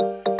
you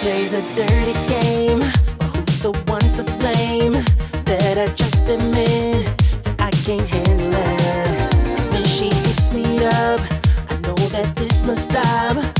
plays a dirty game. Who's the one to blame? Better just admit that I can't handle it. And When she hits me up I know that this must stop.